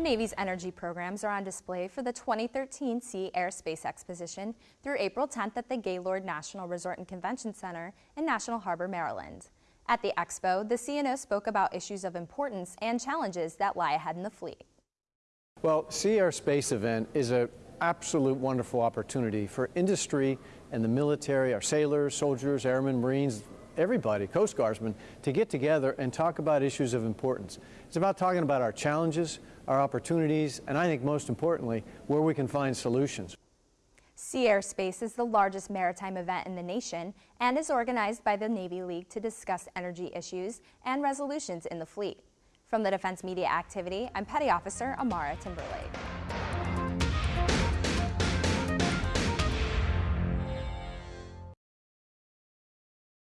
Navy's energy programs are on display for the 2013 Sea Air Space Exposition through April 10th at the Gaylord National Resort and Convention Center in National Harbor, Maryland. At the expo, the CNO spoke about issues of importance and challenges that lie ahead in the fleet. Well, Sea Air Space event is an absolute wonderful opportunity for industry and the military, our sailors, soldiers, airmen, Marines, everybody, Coast Guardsmen, to get together and talk about issues of importance. It's about talking about our challenges, our opportunities, and I think most importantly, where we can find solutions. Sea Airspace is the largest maritime event in the nation and is organized by the Navy League to discuss energy issues and resolutions in the fleet. From the Defense Media Activity, I'm Petty Officer Amara Timberlake.